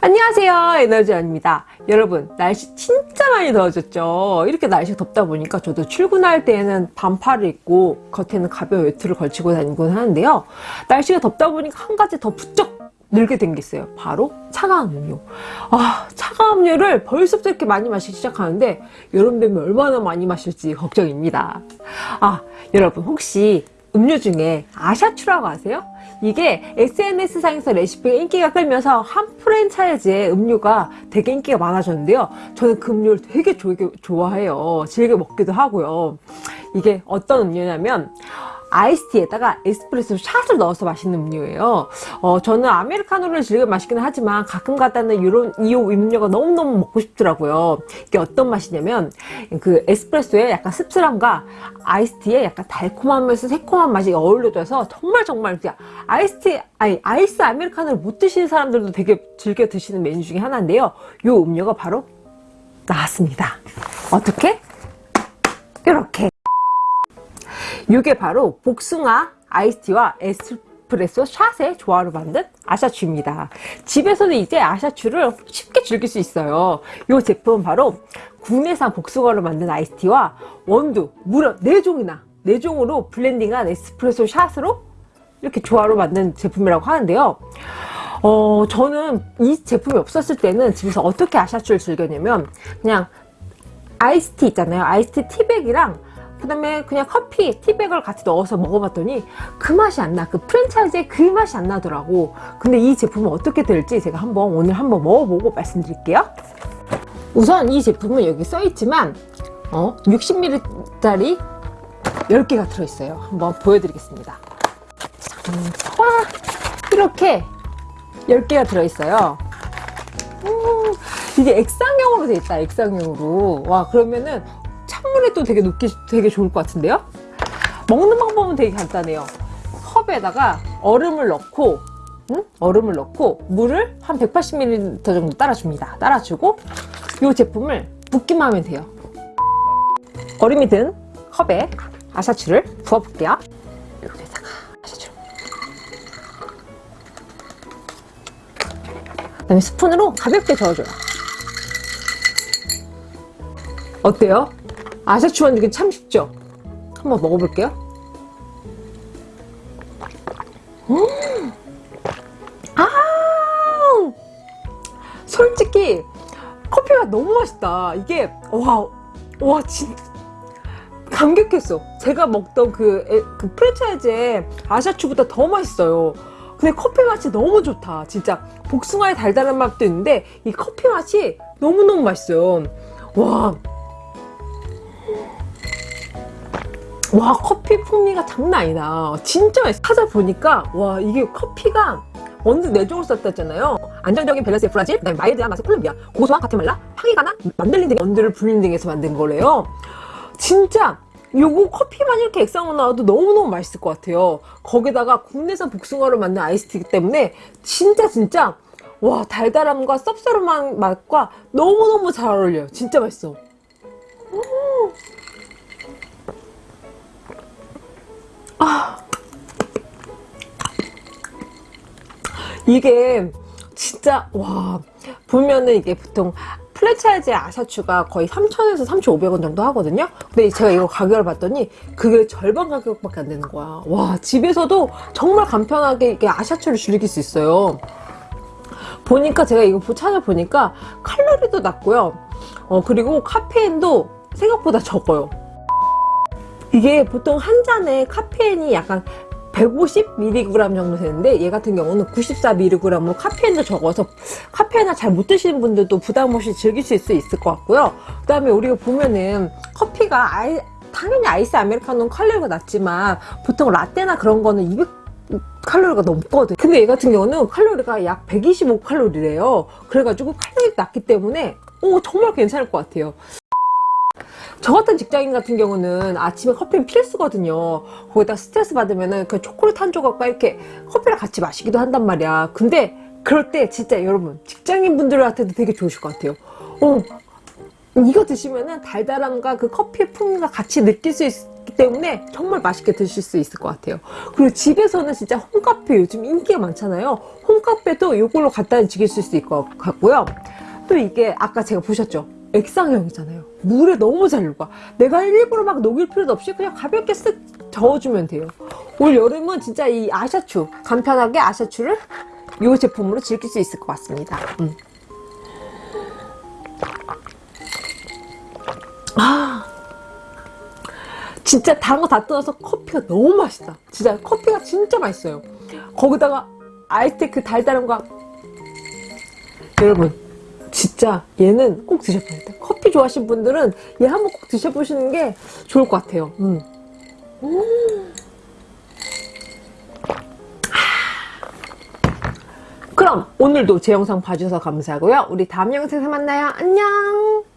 안녕하세요. 에너지원입니다. 여러분 날씨 진짜 많이 더워졌죠? 이렇게 날씨 덥다 보니까 저도 출근할 때에는 반팔을 입고 겉에는 가벼운 외투를 걸치고 다니곤 하는데요. 날씨가 덥다 보니까 한 가지 더 부쩍 늘게 된 게 있어요. 바로 차가운 음료. 아 차가운 음료를 벌써부터 이렇게 많이 마시기 시작하는데 여름 되면 얼마나 많이 마실지 걱정입니다. 아 여러분 혹시 음료 중에 아샤추라고 아세요? 이게 SNS상에서 레시피가 인기가 끌면서 한 프랜차이즈의 음료가 되게 인기가 많아졌는데요. 저는 그 음료를 되게 좋아해요. 즐겨 먹기도 하고요. 이게 어떤 음료냐면 아이스티에다가 에스프레소 샷을 넣어서 마시는 음료예요. 어, 저는 아메리카노를 즐겨 마시기는 하지만 가끔 가다는 이런 이 음료가 너무너무 먹고 싶더라고요. 이게 어떤 맛이냐면 그 에스프레소에 약간 씁쓸함과 아이스티에 약간 달콤하면서 새콤한 맛이 어울려져서 정말 정말 아이스티 아니 아이스 아메리카노를 못 드시는 사람들도 되게 즐겨 드시는 메뉴 중에 하나인데요. 이 음료가 바로 나왔습니다. 어떻게? 이게 바로 복숭아 아이스티와 에스프레소 샷의 조화로 만든 아샤추입니다. 집에서는 이제 아샤추를 쉽게 즐길 수 있어요. 이 제품은 바로 국내산 복숭아로 만든 아이스티와 원두 무려 4종이나 4종으로 블렌딩한 에스프레소 샷으로 이렇게 조화로 만든 제품이라고 하는데요. 어, 저는 이 제품이 없었을 때는 집에서 어떻게 아샤추를 즐겼냐면 그냥 아이스티 있잖아요. 아이스티 티백이랑 그 다음에 그냥 커피 티백을 같이 넣어서 먹어봤더니 그 맛이 안 나. 그 프랜차이즈의 그 맛이 안 나더라고. 근데 이 제품은 어떻게 될지 제가 한번 오늘 한번 먹어보고 말씀드릴게요. 우선 이 제품은 여기 써있지만 어, 60ml짜리 10개가 들어있어요. 한번 보여드리겠습니다. 음, 와 이렇게 10개가 들어있어요. 음, 이게 액상형으로 돼 있다 액상형으로 와 그러면은 찬물에 또 되게 녹기 되게 좋을 것 같은데요? 먹는 방법은 되게 간단해요. 컵에다가 얼음을 넣고 응? 얼음을 넣고 물을 한 180ml 정도 따라줍니다. 따라주고 이 제품을 붓기만 하면 돼요. 얼음이 든 컵에 아샤추를 부어볼게요. 여기다가 아샤추를 그 다음에 스푼으로 가볍게 저어줘요. 어때요? 아샤추 만들기 참 쉽죠? 한번 먹어볼게요. 음! 아! 솔직히 커피가 너무 맛있다. 이게 와, 와, 진 감격했어. 제가 먹던 그, 에, 그 프랜차이즈의 아샤추보다 더 맛있어요. 근데 커피 맛이 너무 좋다. 진짜 복숭아의 달달한 맛도 있는데 이 커피 맛이 너무너무 맛있어요. 와, 와 커피 풍미가 장난 아니다. 진짜 찾아보니까 와 이게 커피가 원두 4종을 썼다잖아요. 안정적인 밸런스의 브라질 그다음에 마일드한 맛의 콜롬비아 고소한 가테말라 파기가나 만들린 등의 원두를 블렌딩해서 만든 거래요. 진짜 요거 커피만 이렇게 액상으로 나와도 너무너무 맛있을 것 같아요. 거기다가 국내산 복숭아로 만든 아이스티기 때문에 진짜 진짜 와 달달함과 쌉싸름한 맛과 너무너무 잘 어울려요. 진짜 맛있어. 아 이게 진짜 와 보면은 이게 보통 프랜차이즈의 아샤추가 거의 3,000에서 3,500원 정도 하거든요? 근데 제가 이거 가격을 봤더니 그게 절반 가격밖에 안 되는 거야. 와 집에서도 정말 간편하게 이게 아샤추를 즐길 수 있어요. 보니까 제가 이거 찾아보니까 칼로리도 낮고요. 어 그리고 카페인도 생각보다 적어요. 이게 보통 한 잔에 카페인이 약간 150mg 정도 되는데 얘 같은 경우는 94mg으로 카페인도 적어서 카페인을 잘 못 드시는 분들도 부담 없이 즐기실 수 있을 것 같고요. 그 다음에 우리가 보면은 커피가 아이, 당연히 아이스 아메리카노는 칼로리가 낮지만 보통 라떼나 그런 거는 200 칼로리가 넘거든. 근데 얘 같은 경우는 칼로리가 약 125칼로리래요. 그래가지고 칼로리가 낮기 때문에 오 정말 괜찮을 것 같아요 저 같은 직장인 같은 경우는 아침에 커피는 필수거든요. 거기다 스트레스 받으면은 그 초콜릿 한 조각과 이렇게 커피랑 같이 마시기도 한단 말이야. 근데 그럴 때 진짜 여러분 직장인 분들한테도 되게 좋으실 것 같아요. 어, 이거 드시면은 달달함과 그 커피의 풍미가 같이 느낄 수 있기 때문에 정말 맛있게 드실 수 있을 것 같아요. 그리고 집에서는 진짜 홈카페 요즘 인기가 많잖아요. 홈 콩카페도 이걸로 간단히 즐길 수 있을 것 같고요. 또 이게 아까 제가 보셨죠? 액상형이잖아요. 물에 너무 잘 녹아. 내가 일부러 막 녹일 필요도 없이 그냥 가볍게 쓱 저어주면 돼요. 올 여름은 진짜 이 아샤추, 간편하게 아샤추를 이 제품으로 즐길 수 있을 것 같습니다. 음. 아, 진짜 다른 거다 떠나서 커피가 너무 맛있다. 진짜 커피가 진짜 맛있어요. 거기다가 아이스테 그 달달한 거 여러분 진짜 얘는 꼭 드셔봐야 돼요. 커피 좋아하시는 분들은 얘 한번 꼭 드셔보시는 게 좋을 것 같아요. 음. 음. 그럼 오늘도 제 영상 봐주셔서 감사하고요. 우리 다음 영상에서 만나요. 안녕!